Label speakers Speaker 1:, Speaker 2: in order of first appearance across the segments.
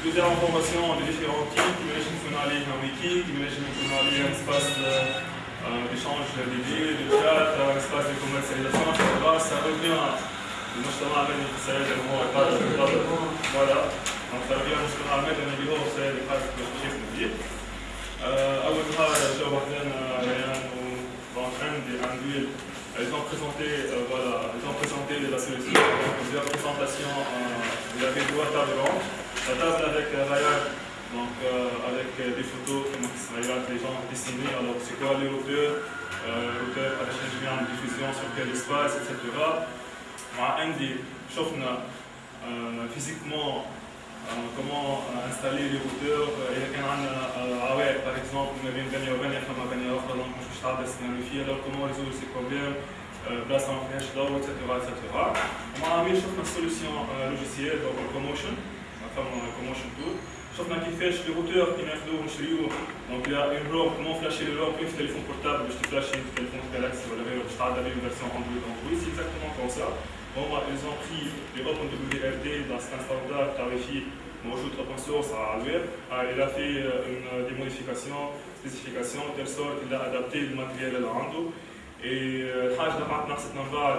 Speaker 1: plusieurs informations de différents types, qui managent fonctionnaliser un wiki, qui managent fonctionnaliser un espace d'échange d'idées, de chat, un espace de commercialisation, etc. Ça revient المجتمع المدني في السعودية اللي هو قادر voilà donc ça revient المجتمع المدني اللي هو في السعودية قادر بشكل كبير أول حاجة جاو وحدنا ريان donc عندي عندي ils ont présenté euh, voilà ils ont présenté la solution donc plusieurs présentations euh, il y avait deux tables rondes la table avec Ryan, donc euh, avec des photos qui les gens dessinés, alors c'est quoi les hauteurs, euh, hauteur à l'échelle de diffusion, sur quel espace, etc. مع عندي شفنا physiquement comment installer les routeurs اذا كان عندنا عوائق par exemple ما بين بنيه وبنيه فما بنيه اخرى دونك مش مستعد نستعمل alors comment résoudre ces problèmes بلاصه ما فيهاش ضوء etc etc ومع عميل شفنا solution logicielle donc promotion فما كوموشن تول شفنا كيفاش لي روتور كي ناخذوه نشريوه دونك يا اون روب كومون فلاشي لي روب في تليفون بورتابل باش تفلاشي في تليفون جالاكسي ولا غيره باش تعدل une version اندرويد اندرويد سي اكزاكتومون كوم سا هما ils ont pris les open WRT dans un standard tarifي موجود open source على الويب il a fait une des modifications spécifications de telle sorte il a adapté le matériel اللي عنده الحاجه اللي بعد نقصتنا من بعد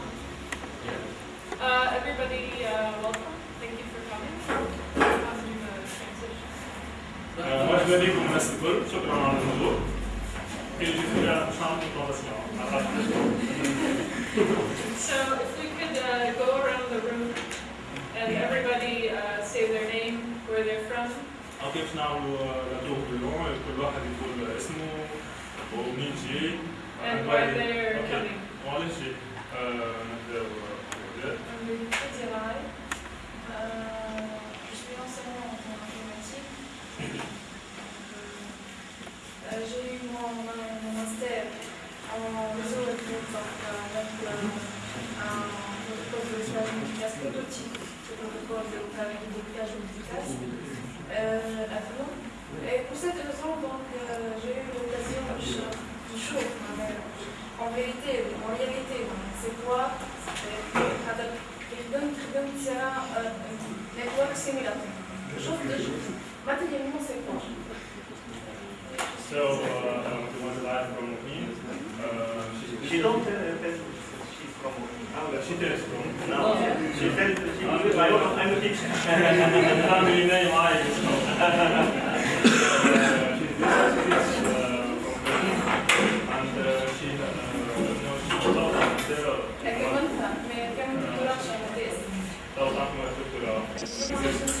Speaker 2: Uh, everybody, uh, welcome. Thank you for coming. I'll do the transition.
Speaker 1: مرحبا بكم الناس الكل شكرا على الحضور اللي فيها مش هعمل
Speaker 2: So if we could uh, go around the room and everybody uh, say their name, where they're from.
Speaker 1: اوكي باش نعملوا دور دورون كل واحد يقول اسمه ومين جاي
Speaker 2: And why they're coming.
Speaker 1: وعلاش جاي نبداو
Speaker 3: Euh, je suis enseignante en informatique. Euh, euh, j'ai eu mon, mon, master en réseau électronique, un protocole de stage prototype, de planification efficace à Toulon. Et pour cette raison, donc, j'ai eu l'occasion de chauffer. En vérité, en réalité, c'est quoi? يخدم تخدم تسرع نتورك سيميلاتور شوف matériellement c'est quoi
Speaker 1: So, uh, the one that I'm from here, uh,
Speaker 4: She don't uh, tell she's from
Speaker 1: she tells from.
Speaker 4: No, she tells she I'm, I'm a teacher.
Speaker 1: family name I Thank
Speaker 5: you.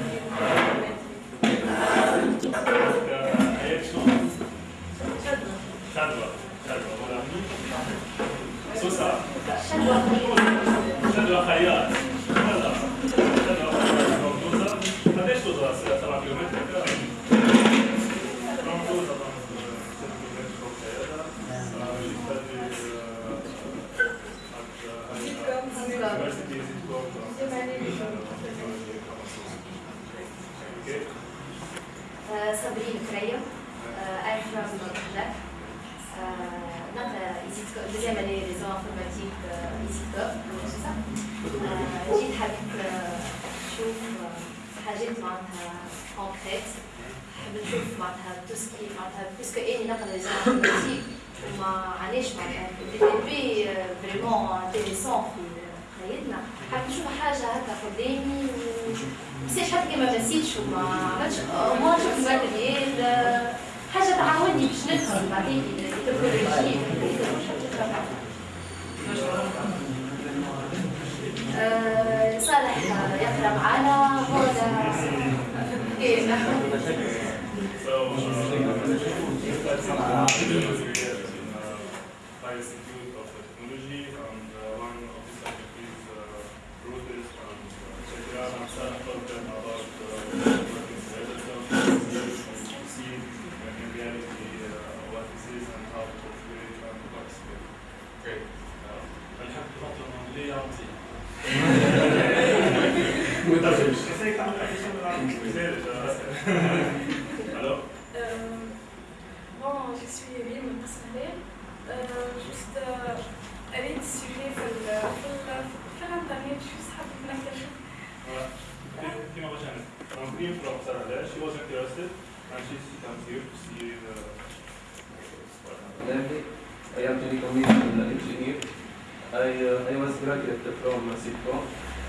Speaker 5: I was graduated from SIPCO,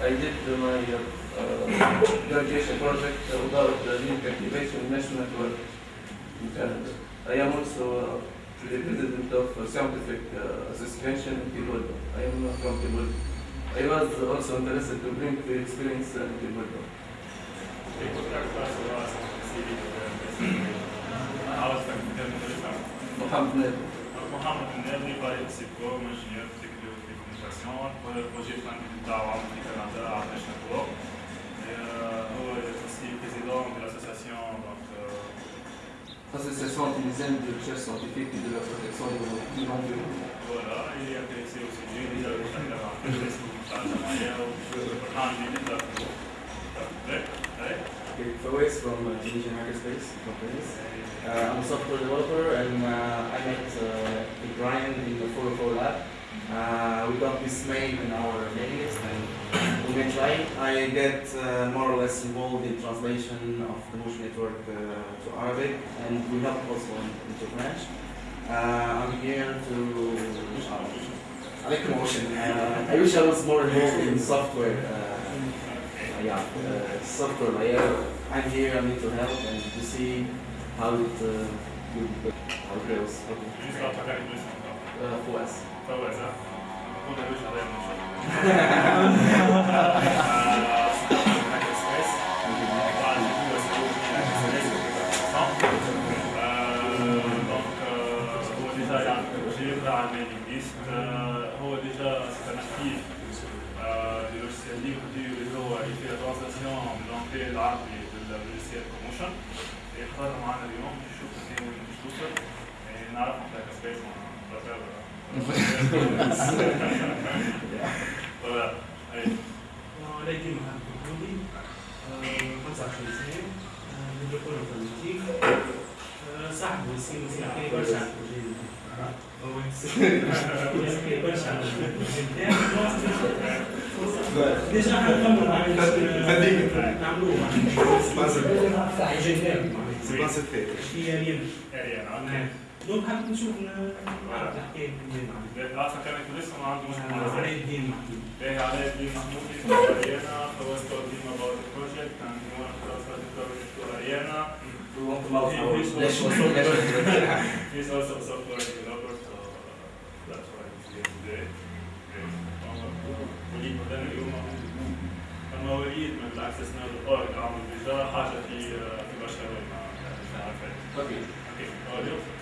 Speaker 5: I did my graduation project about the link activation national network in Canada. I am also the president of scientific association in Kibodo. I am not from I was also interested to bring the experience in Kibodo. Mohammed
Speaker 1: Nabi. Mohammed Nabi, by SIPCO, engineer, aviación, puede el projet Franklin du Canada à aussi président de l'association.
Speaker 5: De recherche scientifique et de la protection de l'environnement.
Speaker 1: Voilà, il est intéressé au sujet, il
Speaker 6: a de from uh, Tunisian I'm a software developer and uh, I met uh, Brian in the 404 lab. Uh, we got this name in our mailings and we may try. I get uh, more or less involved in translation of the Bush network uh, to Arabic and we help also in French. Uh, I'm here to I like promotion. Uh, I wish I was more involved in software. Uh, yeah, software layer. I'm here, I need to help and to see how it, uh, how it. Okay. Uh, for
Speaker 1: us. ها هو ده مش عليا من شغل هو يعني projet على ال mailing list هو déjà site inactif دي لوجيسيال ليبر دي اللي هو يفي لا ترانزاسيون من لونجلي العربي لللوجيسيال بروموشن يحضر معنا اليوم نشوف كيف توصل نعرف نحكي سبيس مع Voilà. Allez.
Speaker 7: عليكم محمد محمودي 25 سنة دكتور انفورماتيك صاحب وسيم وسيم كي برشا على البروجي كي برشا على البروجي نتاعي ديجا حنكملوا معناها نعملوه معناها بروجي نتاعي هي ريم
Speaker 1: Ariane, hein.
Speaker 7: دونك حبيت نشوف معنا
Speaker 1: عارفة كانت لسه ما عنده مشكلة
Speaker 7: علي الدين محمود
Speaker 1: باهي علاء الدين محمود اسمه the project to Ariana
Speaker 6: We want to mouth our Let's
Speaker 1: he's also a software developer so that's why he's here today وليد بدنا اليوم المواليد من الاكسس نود اورج عمل ديجا حاجة في في برشلونة مش عارفة
Speaker 6: Okay.
Speaker 2: أوكي أوكي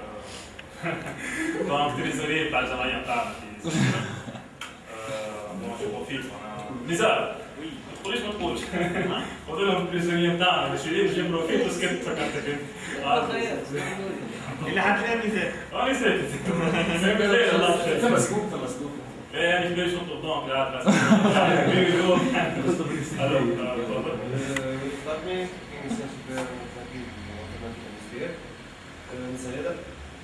Speaker 1: اليماني طبعا تريزوري بتاع الجمعيه بتاعنا في آه، شو بروفيت أنا نزار ما تقوليش ما تقولش قلت لهم التريزوري بتاعنا شيرين جيب بروفيت وسكت فكرتك انت آه،
Speaker 4: اللي حتلاقي ميزان
Speaker 1: آه الله
Speaker 5: ثم سكوب ثم سكوب
Speaker 1: إيه يعني كبير شنطه قدام قاعد بس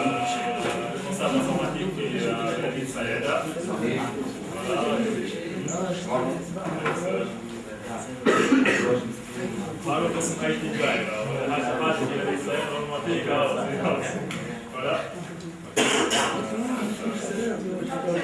Speaker 1: responsable informatique في مدينة سيادة. معروف Donc,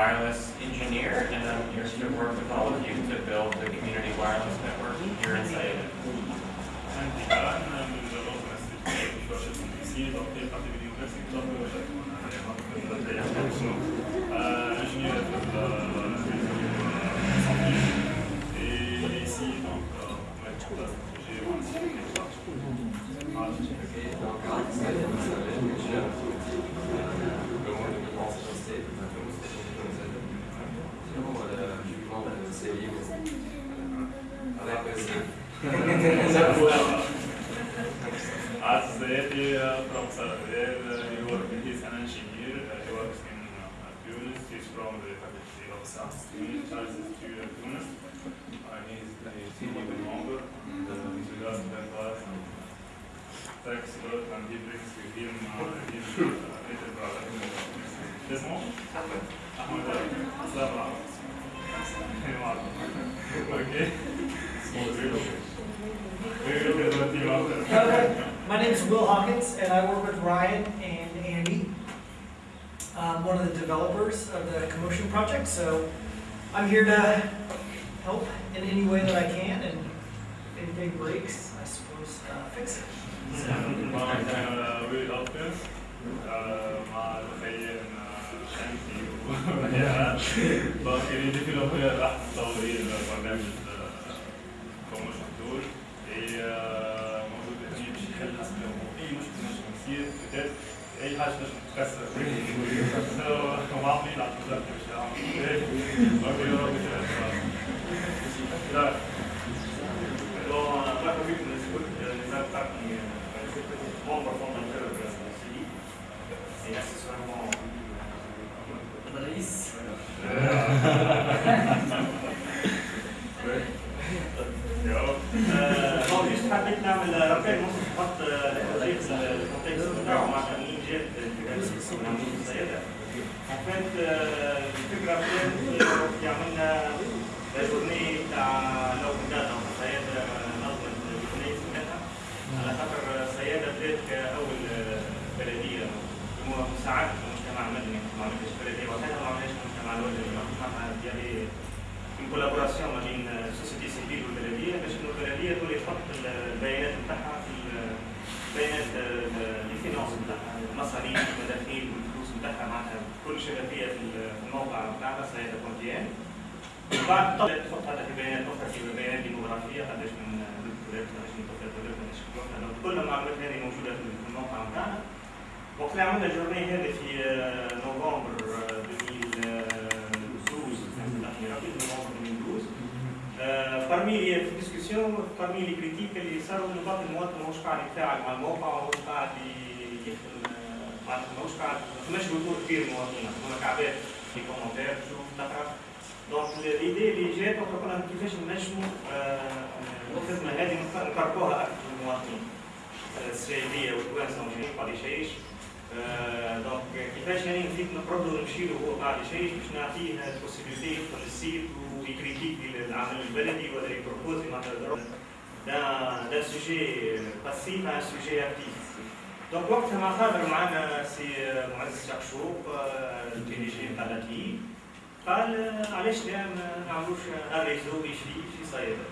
Speaker 8: wireless engineer, and I'm here to work with all of you to build the community wireless network here in Sayeda.
Speaker 1: seria Ela é Zeti from he works he's an engineer, uh, he works in uh, Tunis, he's from the faculty of science Tunis, Tunis, and he's a senior member, he's with us in uh, thanks a and he brings with him uh, his uh, little brother, Desmond? Ahmed. Ahmed, Salam okay.
Speaker 9: My name is Will Hawkins, and I work with Ryan and Andy. One of the developers of the Commotion project, so I'm here to help in any way that I can, and if anything breaks, I suppose uh, fix it.
Speaker 1: So. مع تخيل شمسي وهيئة باقي ديفلوبر راح تطوري البرنامج كوموشن تول هي موجود هنا باش يحل حسب اي مشكله نجم تصير بدات اي حاجة نجم تتكسر ومعطي على الوزاره باش يعمل أوكي ربي لا Alors, la commune de Scout, les attaques qui vont performer le CDI, et accessoirement
Speaker 9: الرئيس
Speaker 4: طبعا مش حبيت نعمل رقم نص خط الكونتكست بتاعه مع تأمين جهة السيدة. وكانت الفكرة كانت يعملنا journée بتاع لو نظمت على خاطر الصيادة بدات كأول بلدية مساعدة المجتمع المدني في collaboration ما بين ال société civile والبلديه باش انه البلديه تولي تحط البيانات نتاعها في البيانات ال finances نتاعها المصاريف المداخيل والفلوس نتاعها معناتها كل شفافيه في الموقع نتاعها سيادة كونتيان وبعد طلعت تحط هذا في بيانات أخرى في بيانات ديموغرافيه قداش من دكتورات قداش من طفلات ولاد قداش كل المعلومات هذه موجوده في الموقع نتاعنا وقت عملنا الجورني هذه في نوفمبر آه، 2012 السنة الأخيرة في نوفمبر 2012 آه، parmi les discussions parmi les critiques اللي صاروا انه بعض المواطن ماهوش قاعد يتفاعل مع الموقع وماهوش قاعد ماهوش قاعد ما فماش حضور كبير من المواطنين فما كعبات في commentaires تشوف تقرا donc l'idée اللي جات وقت قلنا كيفاش نجموا الخدمه هذه نقربوها أكثر للمواطنين الصياديه والتوانسه قاعد يشيش آه، donc كيفاش يعني نزيد نقربوا نمشي له وهو قاعد يشيش باش نعطيه ال possibilité يدخل ال site وي critiquer العمل البلدي ولا ي proposer معناتها d'un sujet passif à un sujet actif. Donc وقتها مع خاطر معنا سي معز شقشوق ال PDG تاع l'ATI قال علاش لا ما نعملوش un réseau يشري في صيادة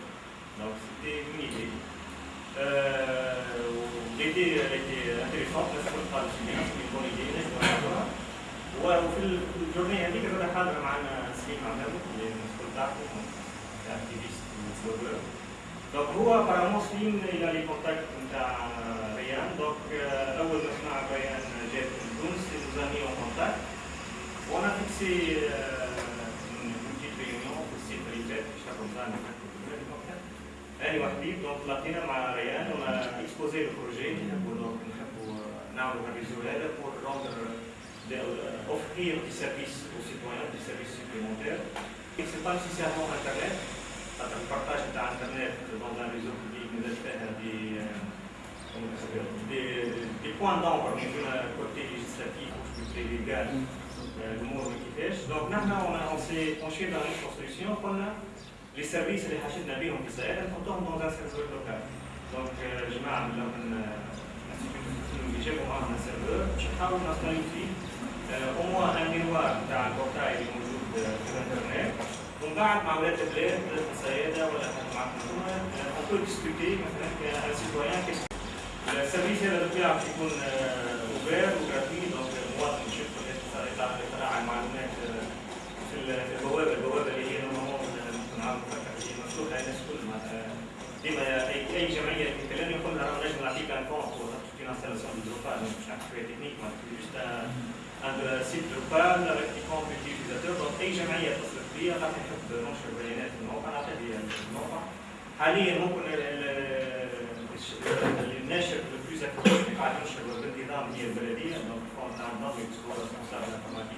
Speaker 4: donc c'était une idée l'idée intéressante الناس الكل قالوا c'est bien c'est bonne idée وفي ال journée هذيك زاد حاضر معنا سليم عمامو اللي المسؤول تاعكم activiste blogueur donc هو سليم إلى لي نتاع ريان. donc آه، سمع ريان جات من تونس nous a mis en contact وأنا fixé une petite réunion في ال site اللي فات في شهر رمضان انا وحدي دونك لقينا مع ريان ونا اكسبوزي البروجي نحبوا دونك نحبوا نعملوا الريزو هذا pour rendre de- offrir des services aux citoyens, des services supplémentaires. Et c'est pas nécessairement Internet, خاطر البارتاج نتاع انترنت dans un réseau public مازال فيها دي comment ça s'appelle, des des points d'ombre من côté législatif ou côté légal الامور ما كيفاش دونك نحن on s'est penché dans une construction قلنا les services اللي حشدنا بهم في السيارة نحطوهم dans un serveur local دونك جماعة من من اللي جابوا معاهم السيرفر باش نحاولوا نستعين فيه au moins un miroir نتاع ال portail اللي موجود في الانترنت ومن بعد مع ولاد البلاد الصيادة ولا حتى انتوما on peut discuter مثلا كان citoyen ال service هذا بتاعك يكون offert و gratuit donc المواطن يشوف يطلع على المعلومات آه، في ال- في البوابه البوابه اللي هي normalement ممكن نعرف هي مفتوحه للناس الكل معناتها ديما اي جمعيه تتكلم يقول لها نجم نعطيك un compte في installation de Drupal مش نحكي فيها تكنيك معناتها juste un site Drupal avec compte utilisateur donc اي جمعيه اتصلت بيا قالت لي نحب ننشر بيانات في الموقع نعطيها لي الموقع حاليا ممكن ال- ال- ال- الناشر ال plus actif اللي قاعد ينشر بالنظام هي البلديه donc compte نتاع النظام يكتبوا responsable informatique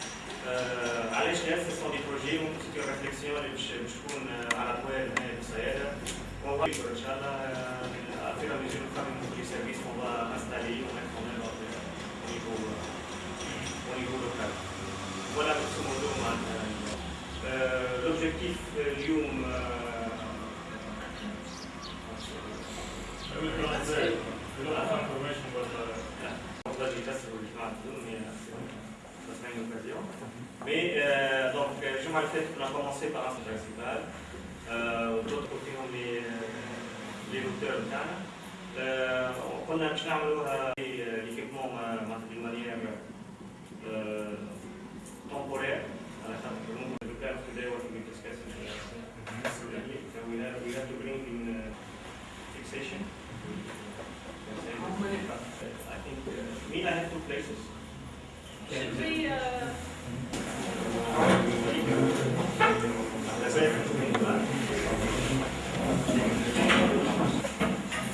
Speaker 4: علاش لا سي سون دي بروجي ممكن سيتي ريفليكسيون اللي باش باش تكون على طوال هنا في السياده وون ان شاء الله في لا ميزور نخدم في سيرفيس اون فا انستالي وميتر en œuvre au niveau au niveau local. Voilà grosso modo معناتها l'objectif اليوم
Speaker 1: I will translate. We don't have information, but uh,
Speaker 4: والله يكسروا الجماعة اليوم بس ما une occasion. Mais euh, donc, euh, je m'appelle, on a commencé par un principal. Euh, D'autres qui les, les auteurs d'Anna. Euh, on a l'équipement de manière euh, euh temporaire. I think uh, I have two places.
Speaker 2: We,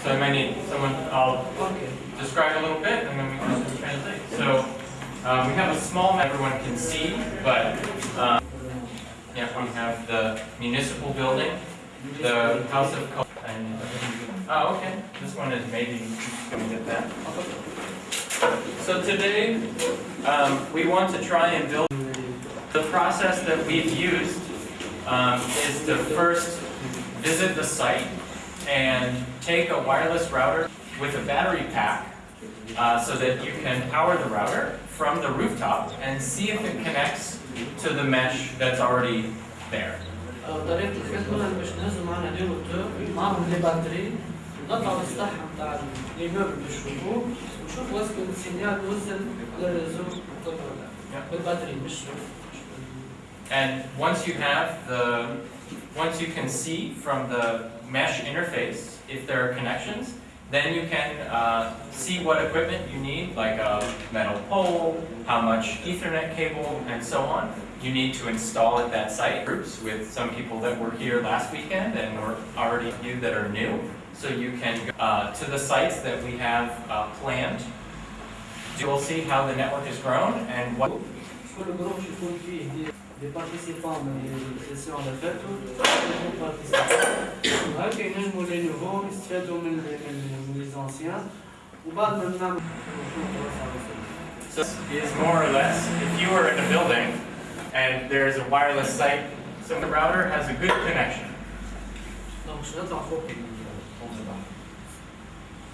Speaker 8: So I might need someone, I'll describe a little bit and then we can translate. So um, we have a small everyone can see, but um, yeah, we have the municipal building, the House of Cul- and oh, okay, this one is maybe gonna get that. So today um, we want to try and build. The process that we've used um, is to first visit the site and take a wireless router with a battery pack uh, so that you can power the router from the rooftop and see if it connects to the mesh that's already there.
Speaker 10: آه، طريقة الخدمة مش نازل معنا دي روتور معهم لي باتري نطلع السطح Şu
Speaker 8: And once you have the, once you can see from the mesh interface if there are connections, then you can uh, see what equipment you need, like a metal pole, how much Ethernet cable, and so on. You need to install at that site. Groups with some people that were here last weekend and were already a few that are new. so you can go uh, to the sites that we have uh, planned. You will see how the network has grown and what.
Speaker 10: كل جروب يكون فيه دي دي بارتيسيبان من السيسيون اللي فاتوا يكون بارتيسيبان وهكا ينجموا لي نوفو يستفادوا من من من لي زونسيان وبعد ما نعمل
Speaker 8: So this is more or less, if you were in a building and there's a wireless site, so the router has a good connection.
Speaker 10: دونك باش نطلع فوق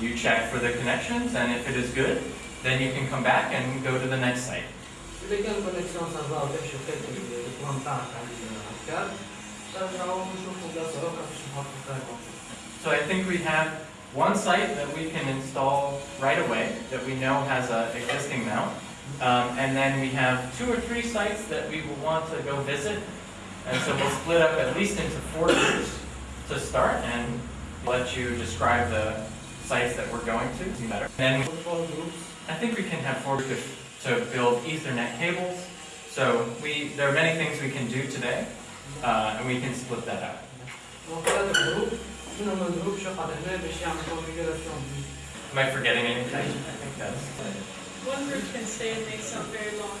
Speaker 8: You check for the connections, and if it is good, then you can come back and go to the next site. So I think we have one site that we can install right away that we know has an existing mount. Um, and then we have two or three sites that we will want to go visit. And so we'll split up at least into four groups to start and let you describe the sites that we're going to. Then I think we can have four to build Ethernet cables. So we there are many things we can do today, uh, and we can split that
Speaker 10: up.
Speaker 8: Am I forgetting anything? I think that's.
Speaker 2: One group can stay and make some very long.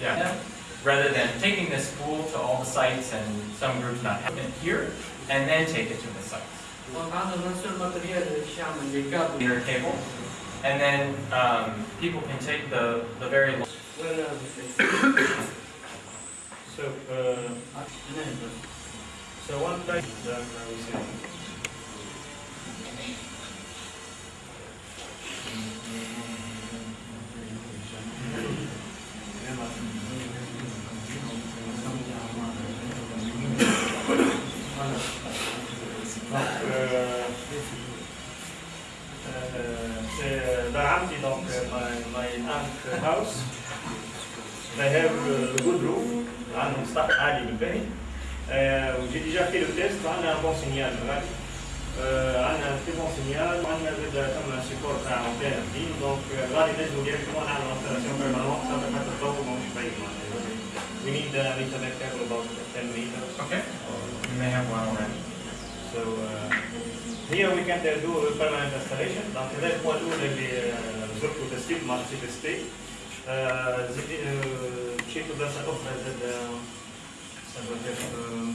Speaker 8: Yeah. Rather than taking this pool to all the sites and some groups not having it here, and then take it to the sites. Your table, and then um, people can take the the very. Long
Speaker 4: so uh, so one time. house. They have uh, a good roof, عندهم سطح عالي بالبني. آه، وجي ديجا في لو تيست عندنا بون سينيال غالي. آه، عندنا تري بون سينيال وعندنا زاد ثم سيبور تاع اونتين جديد دونك آه، غادي نجمو ديريكتومون نعملو انستالاسيون بيرمانونت صافي حتى الضوء ماهوش بعيد معناها. We need uh, meter net cable about 10 meters.
Speaker 8: Okay. You may have one already.
Speaker 4: So uh, here we can uh, do a permanent installation. Donc هذا البوان الأول اللي آه، زرته تسجيل مع سي بي ستي. مشيت لبلاصة أخرى زاد آه، ça doit être euh,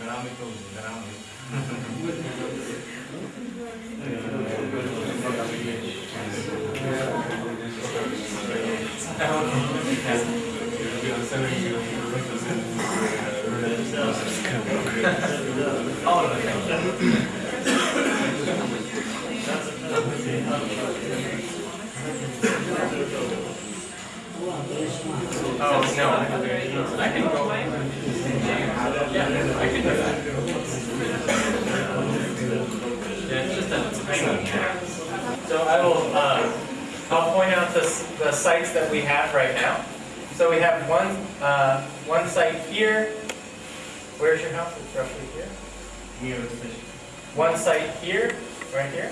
Speaker 4: Grammy Close, Grammy. All of
Speaker 8: Oh, no, I can go. Yeah, I can do that. Yeah, it's just a tiny. So I will, uh, I'll point out the, the sites that we have right now. So we have one, uh, one site here. Where's your house? It's roughly here. One site here, right here.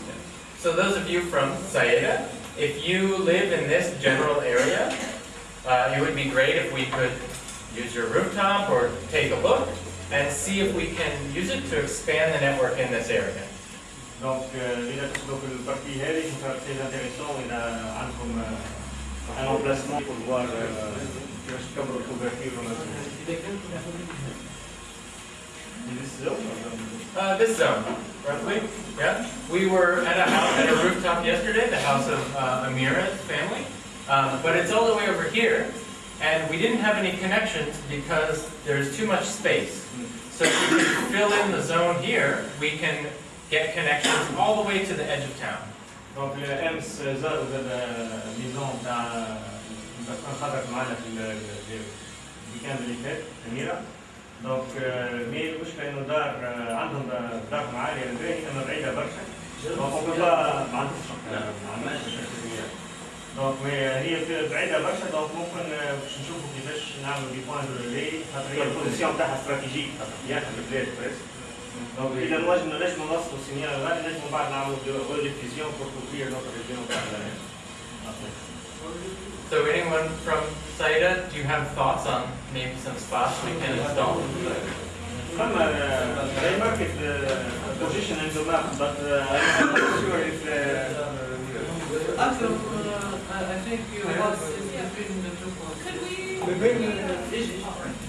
Speaker 8: So those of you from Sayeda, if you live in this general area, uh, it would be great if we could use your rooftop or take a look and see if we can use it to expand the network in this area.
Speaker 4: Donc, euh, très. Il euh, un, emplacement pour voir. Euh, كيفاش تكبروا الكوفرتير
Speaker 8: Uh, this zone, roughly, yeah. We were at a house, at a rooftop yesterday, the house of uh, Amira's family, um, but it's all the way over here, and we didn't have any connections because there's too much space. So if we can fill in the zone here, we can get connections all the way to the edge of town.
Speaker 4: دونك امس زاروا الميزون تاع باسكو خرج معنا في الويكاند اللي فات اميره donc mais المشكلة انه دار عندهم دارهم عاليه الباهي اما بعيده برشا donc ما عندهمش donc هي بعيده برشا donc ممكن باش نشوفوا كيفاش نعملوا des points de relais خاطر هي ال position تاعها stratégique اخر البلاد presque donc اذا نجم نجم نوصلوا ال signal غادي نجم بعد نعملوا division pour couvrir notre région تاع
Speaker 8: So anyone from Saida, do you have thoughts on maybe some spots we can install?
Speaker 4: Some uh, framework is uh, position in the map, but uh, I'm not sure if... Uh,
Speaker 10: Actually, uh, I think you have been...
Speaker 2: Could we...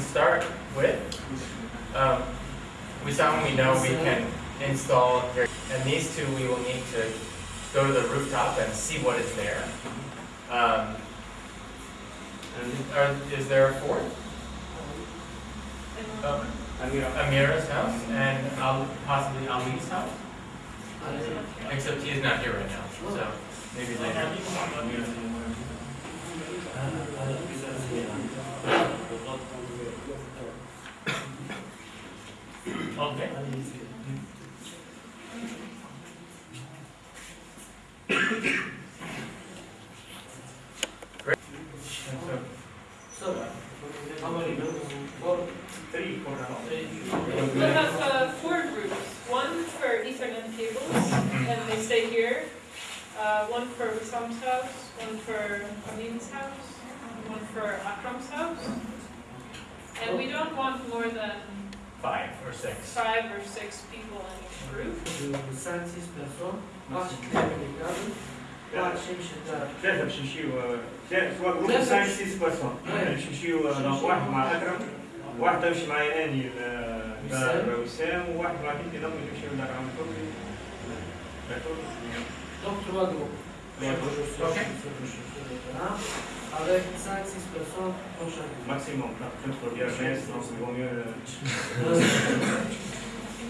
Speaker 8: start
Speaker 10: الكابل واحد يمشي الدار
Speaker 4: ثلاثة باش نمشيو ثلاثة سواء جروب 5 6 بيرسون باش نمشيو دونك واحد مع أكرم واحد يمشي معايا أني دار وسام وواحد مع بنتي ضمن يمشيو دار عم كوكي
Speaker 10: Donc trois groupes.
Speaker 4: Les groupes, ok.
Speaker 10: Avec 5 6 personnes prochain.
Speaker 4: Maximum, peut-être pour dire mais sinon c'est vaut mieux.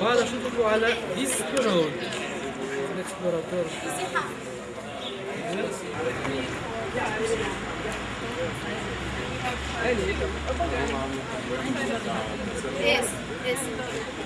Speaker 10: وهذا شو تقولوا على اكسبلورور الاكسبلوراتور
Speaker 11: Yes, yes.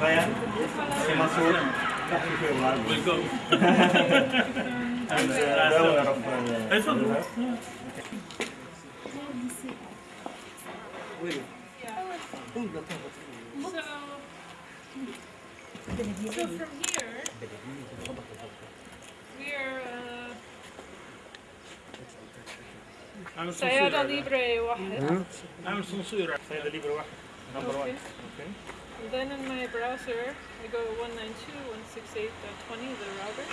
Speaker 4: Ryan, c'est Mansour.
Speaker 1: Welcome.
Speaker 4: And uh, the owner of uh,
Speaker 1: تفضل.
Speaker 2: So, so from here, we're uh, سيارة ليبرة واحد.
Speaker 1: اعمل صنصير سيدة ليبر واحد نمبر 1
Speaker 2: Okay. Then in my browser, I go 192.168.20, the router.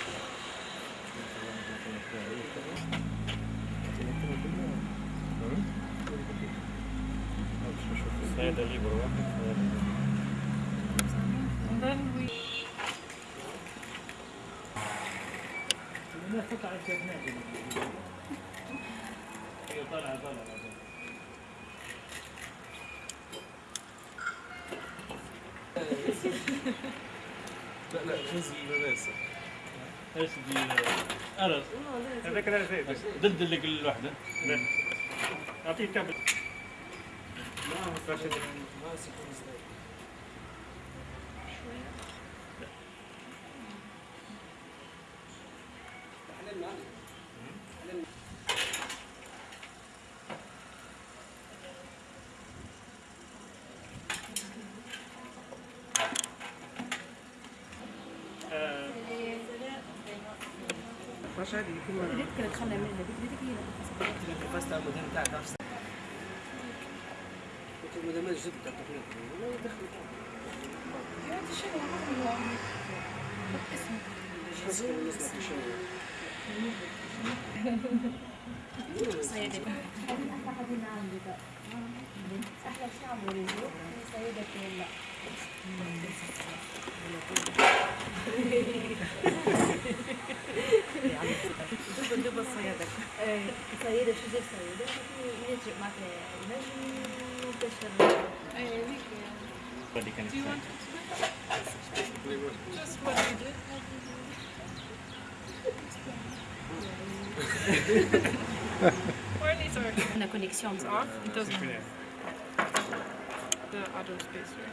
Speaker 2: And then we...
Speaker 12: لا لا جزء المدرسة
Speaker 1: إيش دي ارز هذاك واحدة اعطيه كابل
Speaker 10: مش يكون فاست على المدن بتاعك عارف المدمج جدا تقريبا ما يدخل
Speaker 11: أحلى شيء عمرو سيدة ولا سيدة
Speaker 2: Do you want to Just what you did. or these. The
Speaker 11: connection is
Speaker 2: off. It doesn't. The auto spacer.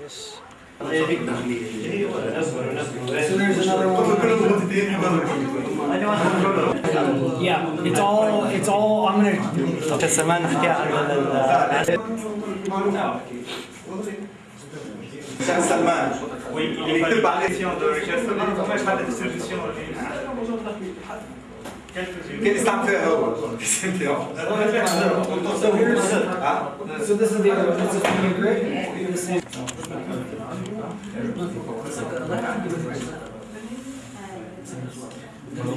Speaker 2: Yes.
Speaker 9: So there's another one Yeah, it's all, it's all, I'm gonna.
Speaker 4: كمان نحكي عن
Speaker 6: سلمان
Speaker 4: Oui, il est
Speaker 6: يكتب عليه
Speaker 4: de recherche. Comment je parle de distribution
Speaker 6: كان يستعمل فيها هو انت
Speaker 9: So here's, so this is the other, this is the Let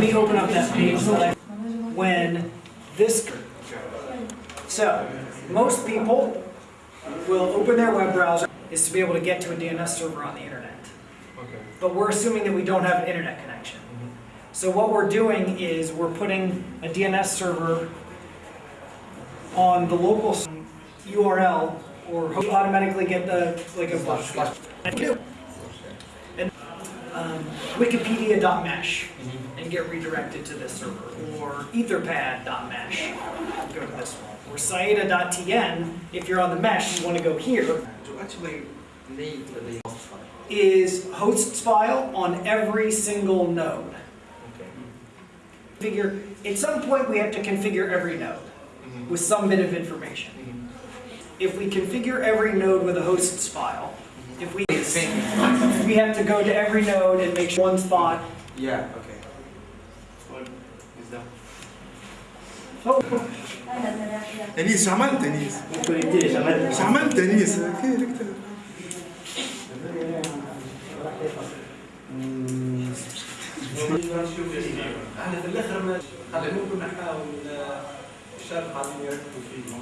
Speaker 9: me open up that page, when this, so, most people will open their web browser is to be able to get to a DNS server on the internet. But we're assuming that we don't have an internet connection. So what we're doing is we're putting a DNS server on the local URL or automatically get the, like a and, um, Wikipedia.mesh and get redirected to this server, or Etherpad.mesh, go to this one, or Saida.tn, if you're on the mesh, you want to go here.
Speaker 6: To actually need the
Speaker 9: is hosts file on every single node. Okay. Figure, at some point we have to configure every node mm -hmm. with some bit of information. Mm -hmm. If we configure every node with a hosts file, mm -hmm. if we we have to go to every node and make sure one spot.
Speaker 6: Yeah, okay.
Speaker 13: What is that? Oh. Enis,
Speaker 10: إحنا في الآخر ما ممكن نحاول الشرق عايزين يركزوا فيه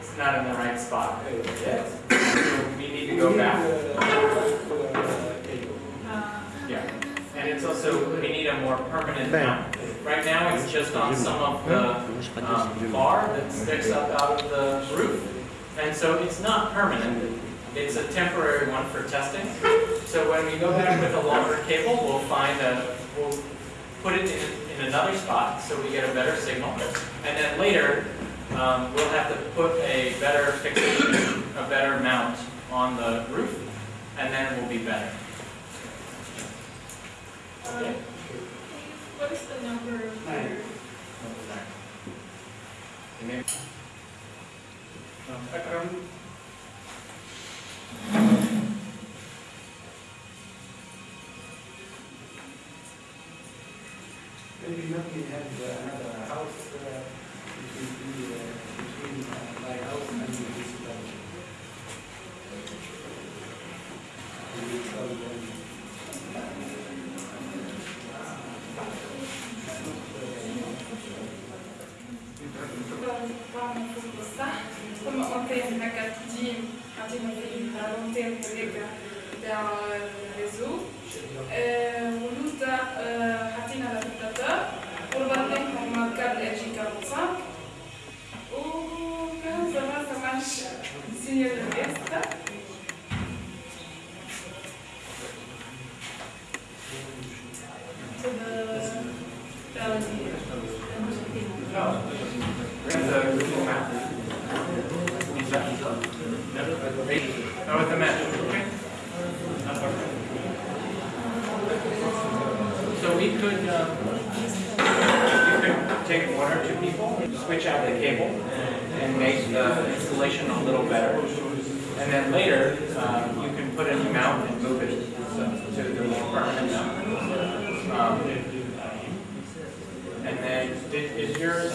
Speaker 8: It's not in the right spot. We need to go back. Yeah, and it's also, we need a more permanent mount. Right now, it's just on some of the um, bar that sticks up out of the roof. And so it's not permanent, it's a temporary one for testing. So when we go back with a longer cable, we'll find a, we'll put it in, in another spot so we get a better signal. And then later, um, we'll have to put a better fixation, a better mount on the roof, and then it will be better.
Speaker 2: What is the number
Speaker 4: Nine. Number nine.
Speaker 8: Maybe nothing happened another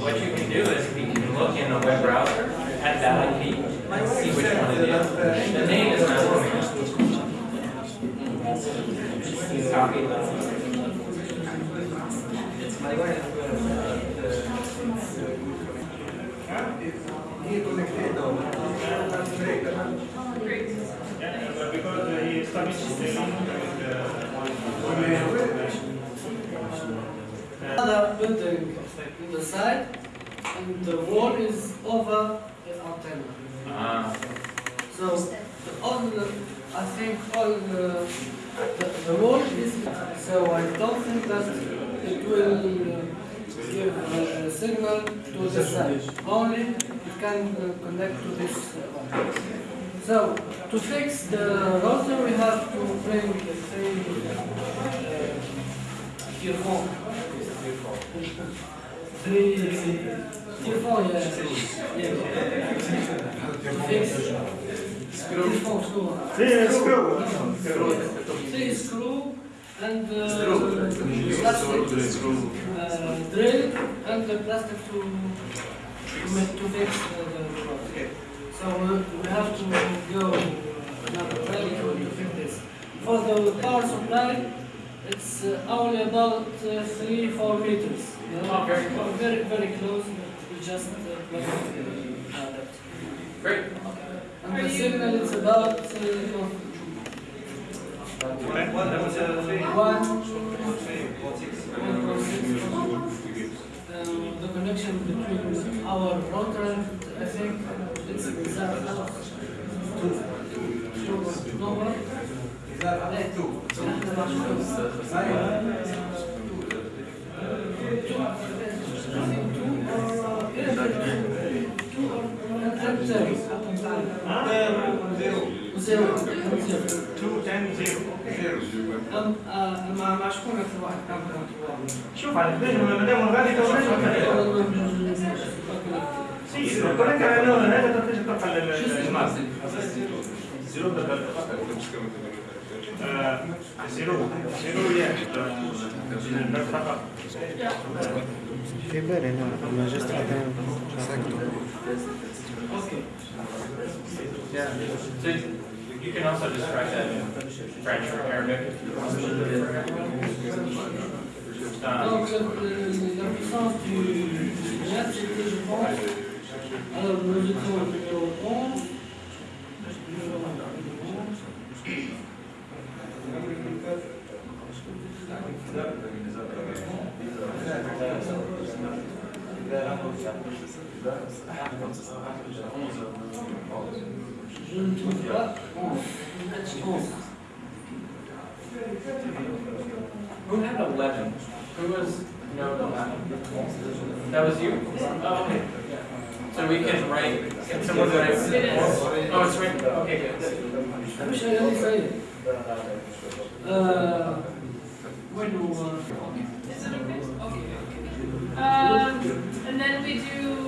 Speaker 8: What you can do is we can look in a web browser at that IP and see which one it is. The name is not. Copy.
Speaker 10: Side, and the wall is over the antenna.
Speaker 8: Ah,
Speaker 10: So the- all the, I think all the, the, the wall is, so I don't think that it will uh, give a, a signal to the side. Only it can uh, connect to this uh, one. So to fix the router, we have to bring the three uh. Three earphone screw.
Speaker 4: Screw.
Speaker 10: And uh, plastic uh, drill and the plastic to to make to fix uh, the, the rod. So we we have to go another way to fix this. For the power supply, it's uh, only about uh, three, four meters. You know,
Speaker 8: Okay.
Speaker 10: Very, very close. We just uh, that.
Speaker 8: Great.
Speaker 10: And the signal is about uh, one, um, the connection between our router, I think, it's that two. Two, no more? إيه. مع مع شكون أكثر واحد كان
Speaker 4: شوف على الفيديو ما دام غادي سي كونك انه هذا تنتج تبقى للجماعه زيرو آه، زيرو زيرو يا فقط
Speaker 13: في بالي أنا Okay. Yeah.
Speaker 8: So you can also just write that in French or Arabic. Um,
Speaker 10: Donc, euh, la puissance du jet, c'était, je pense, alors nous étions au numéro 11, numéro
Speaker 8: who had 11? Who was, no, eleven? that, was you? Oh, okay. So we can write, can someone write? Oh, it's right, okay, good.
Speaker 10: I wish I only tried it. Uh, when do, is it? Okay, okay.
Speaker 2: Um, and then we do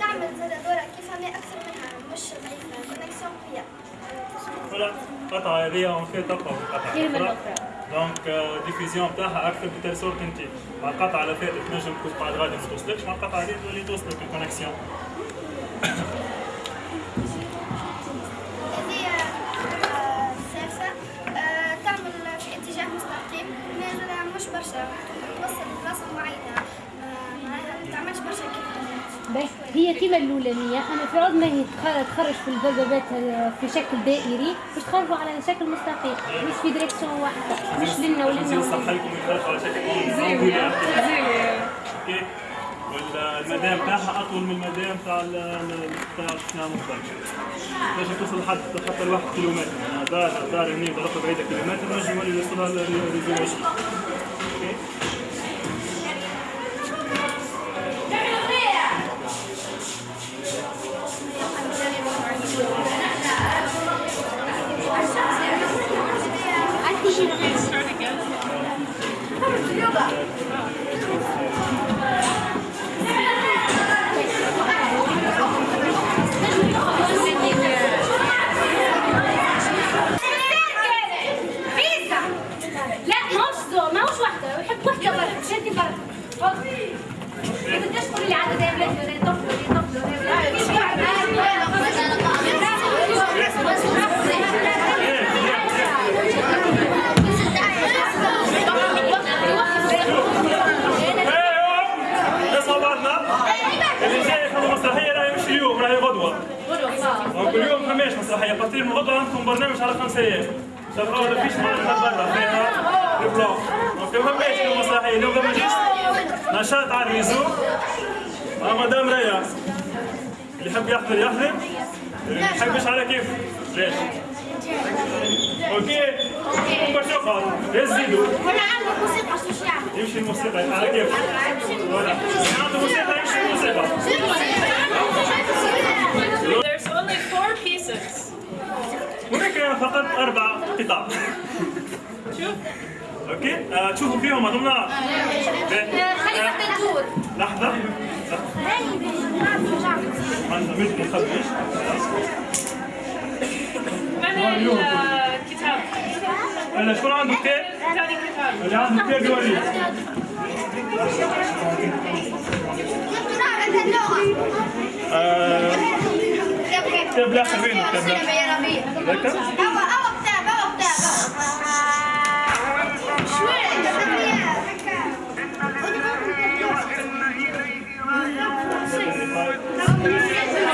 Speaker 3: تعمل دورة كيف ما أكثر منها مش ضعيفة كونكسيون قوية
Speaker 1: القطعه هذه اون في تبقى في القطعه
Speaker 11: كثير من
Speaker 1: الأخرى.
Speaker 11: الأخرى.
Speaker 1: دونك ديفيزيون بتاعها أكثر بتال سورت أنت. مع القطعه اللي فاتت تنجم تكون بعد غادي ما توصلكش. مع القطعه هذه تولي توصلك الكونكسيون
Speaker 11: هي كيما الأولانية. أنا ما هي تخ- تخرج في الذبذبات في شكل دائري باش تخرجوا على شكل مستقيم. مش في ديريكسيون واحدة. مش لنا
Speaker 1: لكم يخرجوا على شكل والمدام بتاعها أطول من المدام تاع ال- ال- بتاع الصناعه المختلفه تنجم توصل لحد حتى لواحد كيلومتر. دار دار هني ضربة بعيدة كيلومتر نجم يولي يوصلها partir من غدوة عندكم برنامج على خمس أيام شغال ولا فيش معنا برا فيها ال bloc donc ما فماش اليوم مسرحية اليوم فما juste نشاط على ال réseau مع مدام ريا اللي يحب يحضر يحضر اللي ما يحبش على كيف ليش okay باش يقعد يزيدوا
Speaker 3: ولا عندك موسيقى شو
Speaker 1: يمشي الموسيقى على كيف ولا عنده موسيقى يمشي الموسيقى هناك فقط أربع قطع.
Speaker 2: شوف.
Speaker 1: أوكي؟ آه تشوفوا فيهم اظن
Speaker 14: خلينا ندور
Speaker 1: لحظة. عندنا مش نخبيش
Speaker 2: من الكتاب؟
Speaker 1: هلا شكون عنده كتاب؟ اللي عنده كتاب يوريه آه، Keblah win,
Speaker 2: keblah. Betul? Awak, awak
Speaker 1: tak, awak tak. Thank you.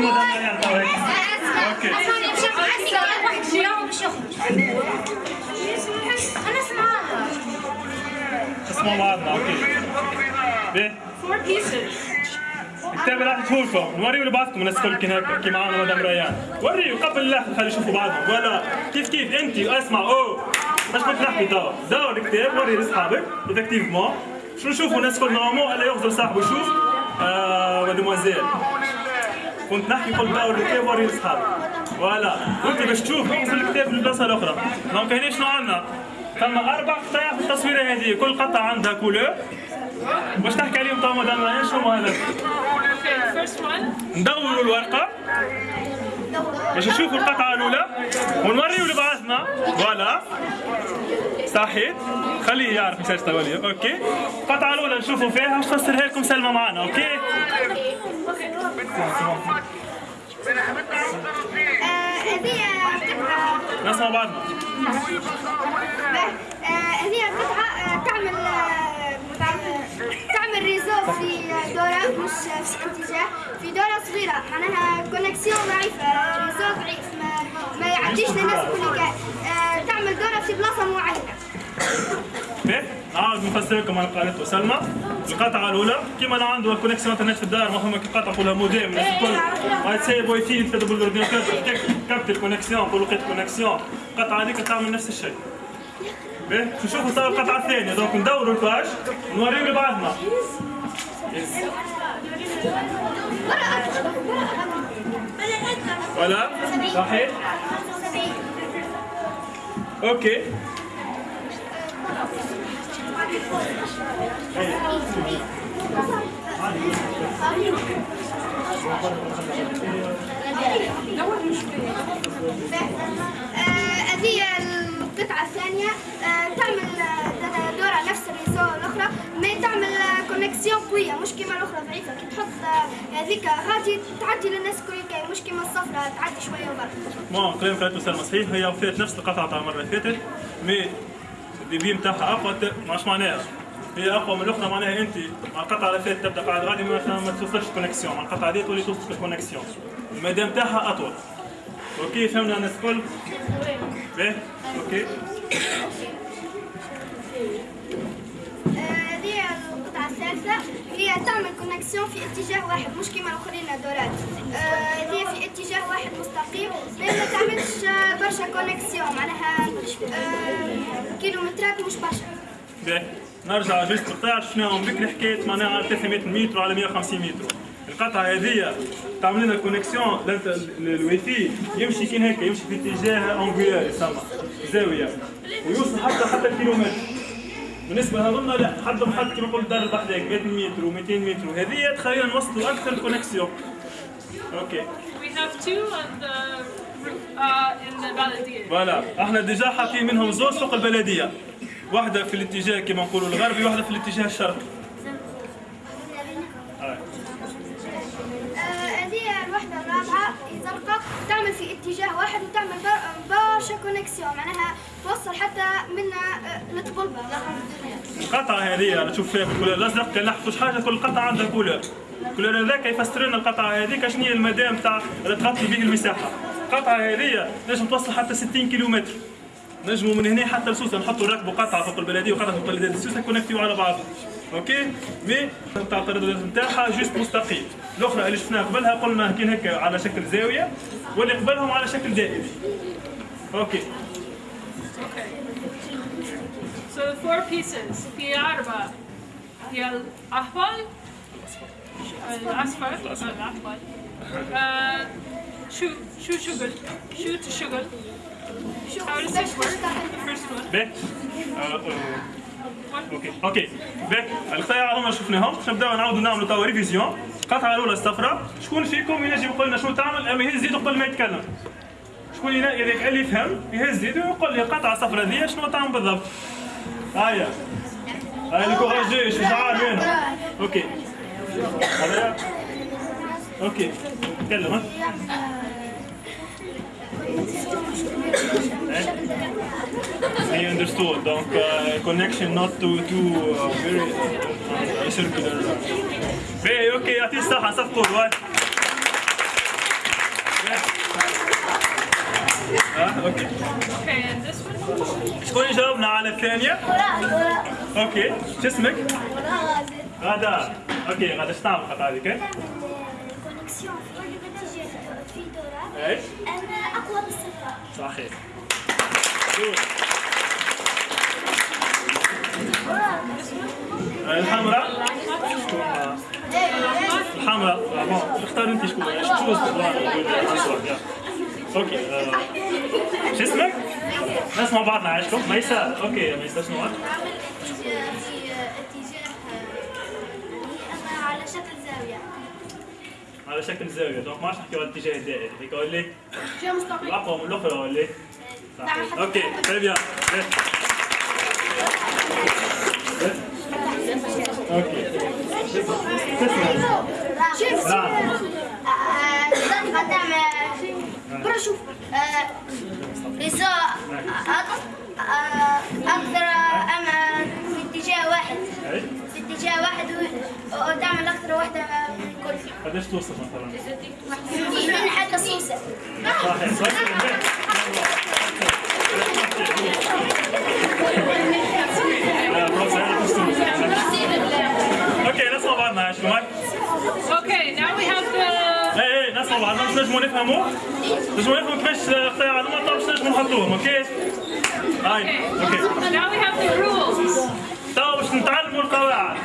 Speaker 1: مدام ريان تو هيك. okay. أنا okay. بيه. راح لكم نوريه لبعضكم الناس الكل كي هكا كي معانا مدام ريان. وريه قبل لا خلي يشوفوا بعضهم. ولا. كيف كيف؟ أنت أسمع. اوه باش كنت نحكي دور دور الكتاب وريه لأصحابك. effectivement شو نشوفوا الناس الكل normal ألا يغزر صاحبه. يشوف آه مادموازيل كنت نحكي قلت الكتاب وريه لاصحابك voilà. وانت باش تشوف اغزر الكتاب في البلاصة الأخرى. donc هنا شنو عندنا؟ ثم أربع قطع في التصويره هذه. كل قطعة عندها couleur باش تحكي عليهم تو مدام ريان شنو هما هذا. ندوروا الورقة. باش نشوفوا القطعة الأولى. ونوريو لبعضنا. voilà. صحيح خليه يعرف message تولي okay. القطعة الأولى نشوفوا فيها. باش تفسرها لكم سلمى معنا. okay. نسمع بعضنا
Speaker 15: هذه قطعة تعمل تعمل réseau في دورة مش في اتجاه في دورة صغيرة. معناها connexion ضعيفة réseau ضعيف ما, يعديش للناس كلها. تعمل دورة في بلاصة معينة.
Speaker 1: نعاود نفسر لكم على قالته سلمى القطعة الأولى كيما أنا عنده connexion انترنت في الدار ما كي قطعة كلها موديم الناس الكل غتسيب واي فاي تفيد بال ordinateur capte ال connexion نقولوا لقيت connexion القطعة هذيك تعمل نفس الشيء باهي نشوفوا صار القطعة الثانية donc ندوروا ال page نوريو لبعضنا ولا صحيح okay
Speaker 15: هذه القطعة الثانية آه، تعمل آه، دورة نفس ال réseau الأخرى ما تعمل connexion قوية مش كيما الأخرى ضعيفة. كي تحط آه، هذيك غادي تعدي للناس الكل مش كيما الصفرة تعدي شوية وبرك
Speaker 1: bon كلام قالته سلمى صحيح هي وفات نفس القطعة تاع المرة اللي فاتت mais ال débit نتاعها اقوى مش معناها. هي أقوى من الأخرى معناها أنت. مع القطعة اللي فاتت تبدأ قاعد غادي ما توصلش connexion مع القطعة هذه تولي توصل connexion المدى نتاعها أطول. okay فهمنا الناس الكل؟ باهي
Speaker 15: okay. هذه الثالثة هي تعمل connexion في اتجاه واحد مش كيما الآخرين دورات آه، هي في اتجاه واحد مستقيم ما تعملش آه، برشا connexion معناها آه، كيلومترات مش برشا.
Speaker 1: نرجع juste مقطع شفناهم بكري حكاية معناها على 300 متر وعلى 150 متر. القطعة هذه تعمل لنا connexion ال wifi يمشي كي هكا يمشي في اتجاه angulaire يسمى زاوية. ويوصل حتى حتى الكيلومتر. بالنسبة لهذوما لا حدهم حد كما قلت دار بحذاك 100 متر و200 متر. وهذه تخلينا نوصلوا أكثر connexion okay.
Speaker 2: We have two on the uh.
Speaker 1: voilà إحنا déjà حاطين منهم زوز فوق البلدية. واحدة في الاتجاه كما نقولوا الغربي واحدة في الاتجاه الشرقي آه.
Speaker 15: آه، هذه الوحدة الرابعة زرقاء تعمل في اتجاه واحد وتعمل بر- برشا connexion معناها توصل حتى منا آه، لطبلبة
Speaker 1: القطعة هذه أنا نشوف فيها بال couleur الأزرق كان نحفظ شحاجة كل قطعة عندها couleur ال couleur هذاك يفسر لنا القطعة هذيك شنو هي المدى تاع اللي تغطي به المساحة. القطعة هذه نجم توصل حتى 60 كيلومتر. نجموا من هنا حتى لسوسة نحطوا نركبوا قطعة فوق البلدية وقطعة فوق البلدية لسوسة كونكتيو على بعضهم okay mais تاع الترددات نتاعها juste مستقيم الاخرى اللي شفناها قبلها قلنا كان هكا على شكل زاوية واللي قبلهم على شكل دائري okay
Speaker 2: Okay. So the four pieces. في أربعة هي الأحمر الأصفر الأحمر آه، شو شو شغل شو تشغل How does this work? The first one.
Speaker 1: okay okay باهي القطاع هما شفناهم باش نبداو نعاودوا نعملوا توا révision القطعه الأولى الصفراء شكون فيكم ينجم يقول لنا شنو تعمل؟ أما يهز يده قبل ما يتكلم. شكون إذا اللي يفهم يهز يده ويقول لي القطعه الصفراء ذي شنو تعمل بالضبط؟ هيا. هاي ال courageux شجاع وين؟ okay okay تكلم I understood. Donc, uh, connection not to to uh, very uh, circular. باهي okay يعطيه الصحة صفقوا واي. آه okay.
Speaker 2: Okay, and this one?
Speaker 1: شكون يجاوبنا على الثانية؟ okay، شو اسمك؟ غدا. okay غدا إيش تعمل هذيك؟
Speaker 15: connexion في كل اتجاه في دورة.
Speaker 1: إيش؟
Speaker 15: أنا أقوى بالصفراء
Speaker 1: صحيح. الحمراء؟ شكون الحمراء. bon اختار انت شكون اسمك okay. شو اسمك؟ نسمع بعضنا. عايشكم ميسا. okay ميسا شنو هو؟
Speaker 15: اعمل اتجاه في اتجاه أنا على شكل زاوية
Speaker 1: على شكل زاويه donc ما عادش نحكيو على الاتجاه الدائري هيك ولا
Speaker 15: اتجاه مستقيم
Speaker 1: الاقوى من الاخرى ولا صحيح okay très bien أوكي
Speaker 15: شوف
Speaker 1: نعم.
Speaker 15: الزرقاء تعمل برا شوف رزا أقدر أنا في اتجاه واحد؟ في اتجاه واحد وتعمل أكثر واحدة من كل
Speaker 1: قديش توصل مثلا؟
Speaker 15: من حتى السوسه
Speaker 1: صحيح أنا كنت- okay نسمع بعضنا عايش معك؟
Speaker 2: Okay, now we have the
Speaker 1: اي اي نسمع بعضنا باش نجموا نفهموا نجموا نفهموا كيفاش معلومات باش نجموا نحطوهم okay؟ هاي okay.
Speaker 2: Now we have the rules.
Speaker 1: تو باش نتعلموا القواعد.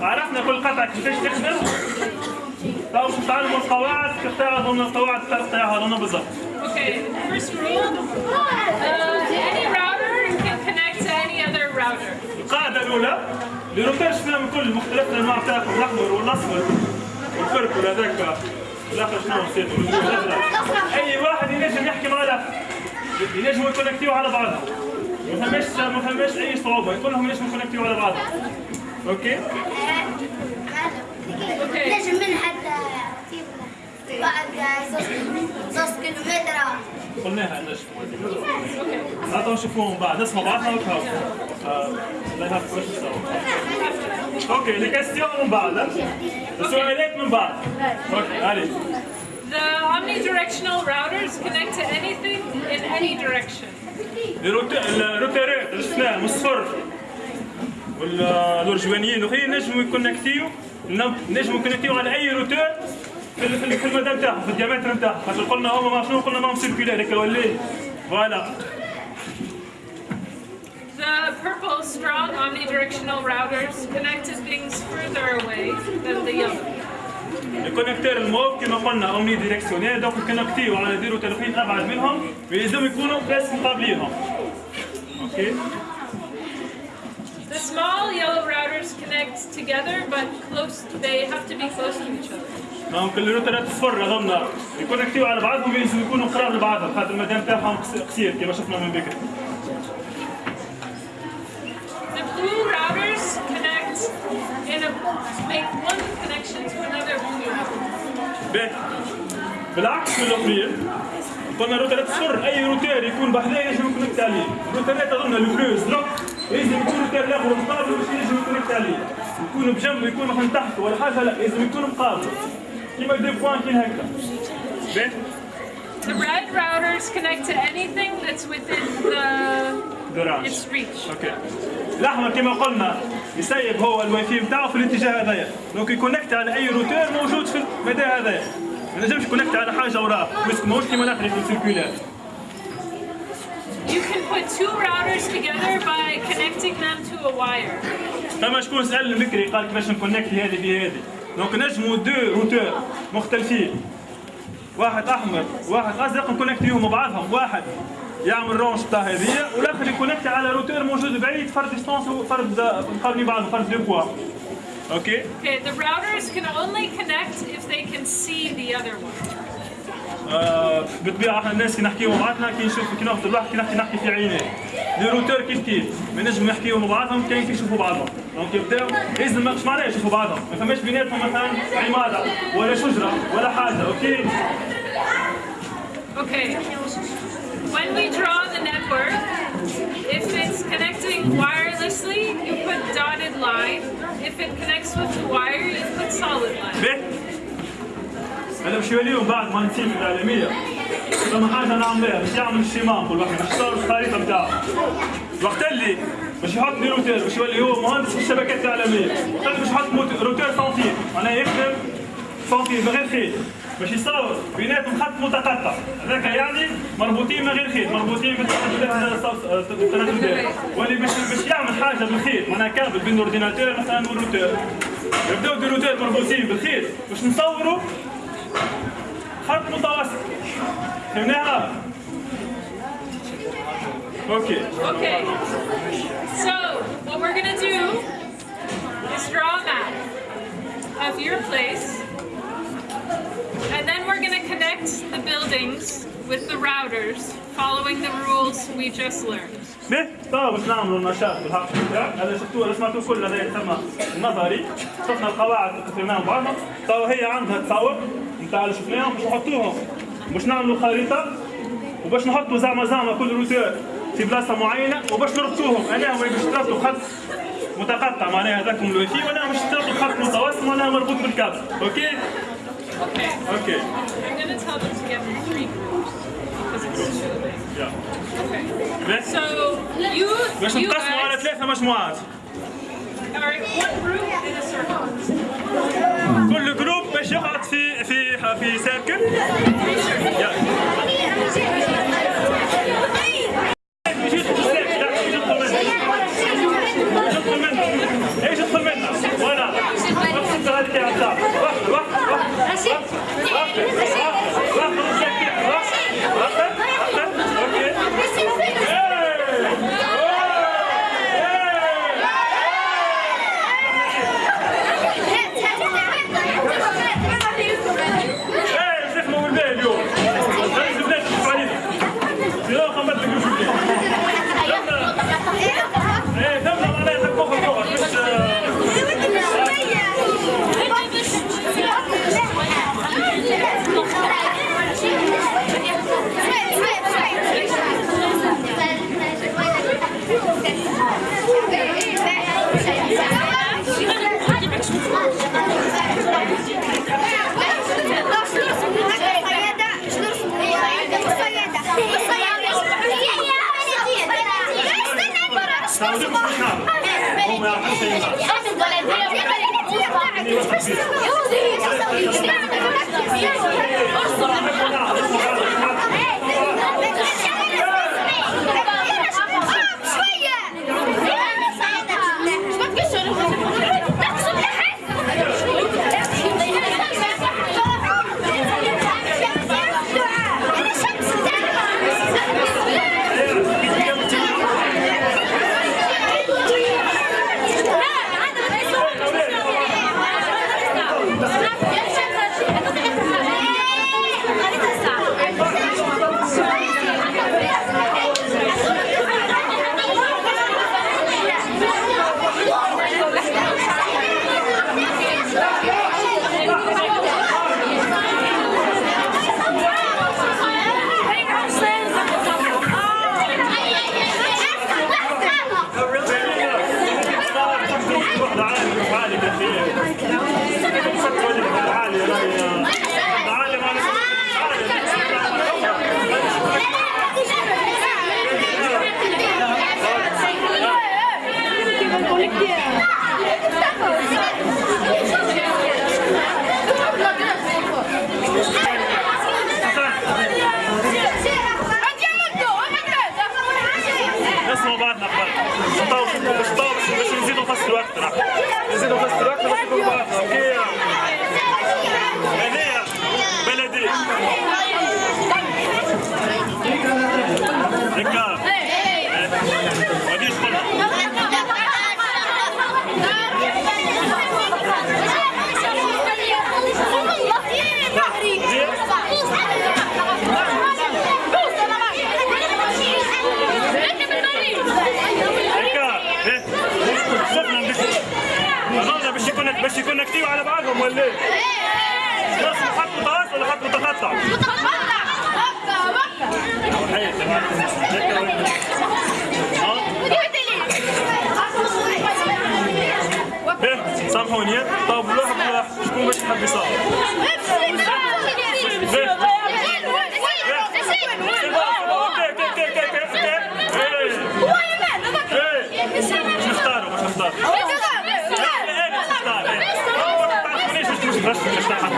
Speaker 1: عرفنا كل قطعة كيفاش تخدم. تو باش نتعلموا القواعد قطاع ضمن القواعد تاع القطاع هذوما بالضبط.
Speaker 2: Okay, first rule, uh, any router can connect to any other router.
Speaker 1: القاعدة الأولى les routeurs شفناهم كل مختلف الأنواع تاعهم الأحمر والأصفر وال purple هذاك الآخر شنو الأزرق أي واحد ينجم يحكي مع الآخر ينجموا يكونكتيو على بعضهم. ما فماش ما فماش أي صعوبة. كلهم ينجموا يكونكتيو على بعضهم. okay؟
Speaker 15: نجم من حتى بعد زوز كيلومتر
Speaker 1: قلناها نجم. هاتوا نشوفوهم بعد. نسمع بعضنا وتهاو لا يهاف أوكي لي كاستيون من بعد؟ السؤالات من بعد. أوكي علي.
Speaker 2: The omnidirectional routers connect to anything in any direction.
Speaker 1: الروت- الروتيرات اللي شفناها من الصفر والارجوانيين وخي نجموا يكونكتيو نجموا يكونكتيو على أي روتور في ال- في ال- في المدى نتاعهم في ال diamètre نتاعهم. خاطر قلنا هما ما شنو قلنا ماهم circulaire هكا ولا إيه؟ voilà.
Speaker 2: The purple strong omnidirectional routers connect to things further away than the yellow.
Speaker 1: ال connecteur ال mauve كما قلنا omnidirectionnel donc يكونكتيو على des routeurs ابعد منهم ويلزم يكونوا بس مقابلينهم okay
Speaker 2: The small yellow routers connect together, but close. They have to be close to each other.
Speaker 1: donc الروترات الصفر هذوما يكونكتيو على بعضهم يلزم يكونوا قراب لبعضهم خاطر المدى نتاعهم قص- قصير كما شفنا من بكري
Speaker 2: The blue routers connect in a make one connection to another blue router.
Speaker 1: بالعكس من الاخرين قلنا روترات صفر أي روتير يكون بحذاه يجب يكونكت عليه روترات اظن ال bleus لا لازم يكون روتير الآخر مقابل باش يجب يكونكت عليه يكون بجنب يكون مثلا تحت ولا حاجة لا لازم يكون مقابل. كيما deux points هكذا. باهي
Speaker 2: The red routers connect to anything that's within the
Speaker 1: range
Speaker 2: its reach.
Speaker 1: okay الاحمر كما قلنا يسيب هو الواي فاي بتاعه في الاتجاه هذايا. donc يكونكت على أي روتير موجود في المدى هذايا. ما نجمش يكونكت على حاجة وراه بس ماهوش كيما الآخر في ال circulaire
Speaker 2: You can put two routers together by connecting them to a wire.
Speaker 1: فما شكون سأل بكري قال كيفاش نكونكت هذه بهذه donc نجموا deux routeurs مختلفين. واحد أحمر واحد أزرق نكونكتيهم مع بعضهم واحد يعمل range بتاع هذه والآخر يكونكت على روتور موجود بعيد فرد distance وفرد مقابلين بعضهم فرد دو بوا okay
Speaker 2: Okay, the routers can only connect if they can see the other one.
Speaker 1: آه بالطبيعه إحنا الناس كي نحكيو مع بعضنا كي نشوف كي ناخذ الواحد كي نحكي نحكي في عينيه les routeurs كيف كيف ما نجم نحكيو مع بعضهم كاين كي يشوفوا بعضهم donc يبداو لازم مش معناها يشوفوا بعضهم ما فماش بيناتهم مثلا عماره ولا شجرة ولا حاجة okay
Speaker 2: Okay. When we draw the network, if it's connecting wirelessly, you put dotted line. If it connects with the wire, you put solid line.
Speaker 1: أنا باش يوليو بعد ما نسيب العالميه فما حاجة نعملها باش يعمل الشيمان كل واحد باش يصور الخريطه بتاعه وقت اللي باش يحط لي روتير باش يولي هو مهندس في الشبكات العالميه وقت اللي باش يحط routeur sans fil معناها يخدم من غير خيط باش يصور بيناتهم خط متقطع هذاك يعني مربوطين من غير خيط مربوطين الدائرة واللي باش باش يعمل حاجة بالخيط معناها كابل بين ال ordinateur مثلا والروتير يبداو دي روتير مربوطين بالخيط باش نصوروا خط متوسط فهمناها؟ اوكي
Speaker 2: Okay. So what we're gonna do is draw a map of your place. And then we're gonna connect the buildings with the routers following the rules we just learned.
Speaker 1: به طبعا باش نعملوا النشاط بالحق هذا شفتوه هذا سمعتوه كل هذا يسمى النظري شفنا القواعد اللي فهمناهم بعضهم طبعا هي عندها تصور نتاع اللي شفناهم باش نحطوهم باش نعملوا خريطه وباش نحطوا زعما زعما كل روتور في بلاصه معينه وباش نربطوهم أنا باش تربطوا خط متقطع معناها هذاكم الواي فاي وأنا باش تربطوا خط متواصل معناها مربوط بالكابل okay
Speaker 2: Okay.
Speaker 1: okay
Speaker 2: I'm gonna tell them to get three. So you
Speaker 1: باش
Speaker 2: you
Speaker 1: نقسموا على
Speaker 2: guys
Speaker 1: ثلاثة مجموعات. كل جروب باش يقعد في في في سيركل واحد واحد واحد واحد واحد Thank you. باش نزيدوا نفسروا أكثر نزيدوا نفسروا أكثر باش نكونوا باش يكونكتيو على بعضهم ولا إيه؟ خلاص خط متواصل ولا خط متقطع؟ حياتي باهي سامحوني طب شكون باش يحب يصور؟ نختاروا Здравствуйте, Каштаман.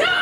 Speaker 2: Yeah.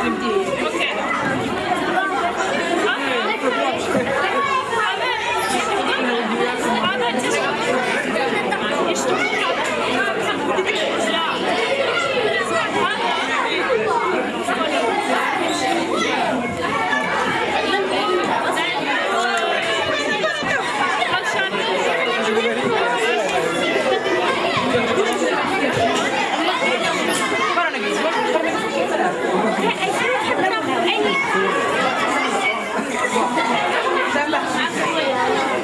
Speaker 2: Продолжение следует...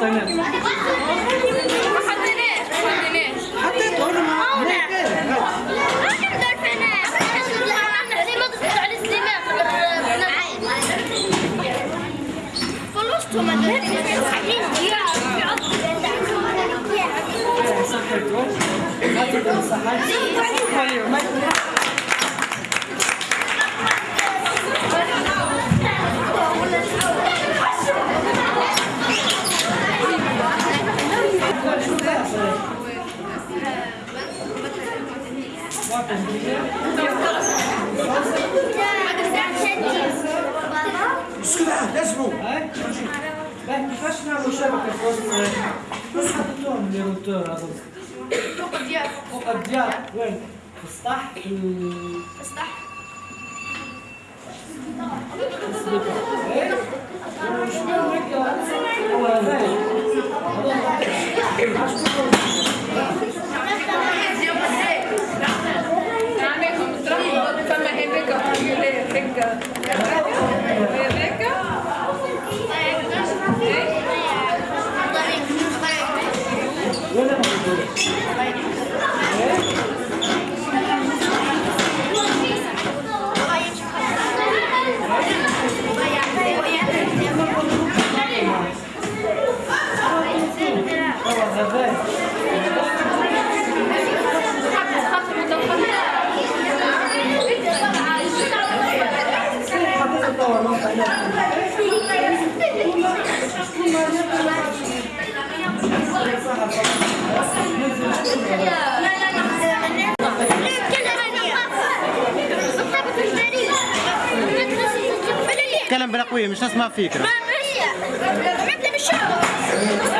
Speaker 10: حطيناه.
Speaker 16: ما حطيناش ما حطيناش
Speaker 10: حطيته أنا ما
Speaker 16: صحيح
Speaker 10: Üsküdar, let's go. Ben kaç tane مشاركة في وسط نسخة اللون اللي قلتوها أظن.
Speaker 16: فوق الديار.
Speaker 10: فوق الديار وين؟ في السطح. في السطح. Thank you. Gracias. كلام
Speaker 15: بلا قويه مش نسمع فيك
Speaker 16: ما
Speaker 15: بالشعر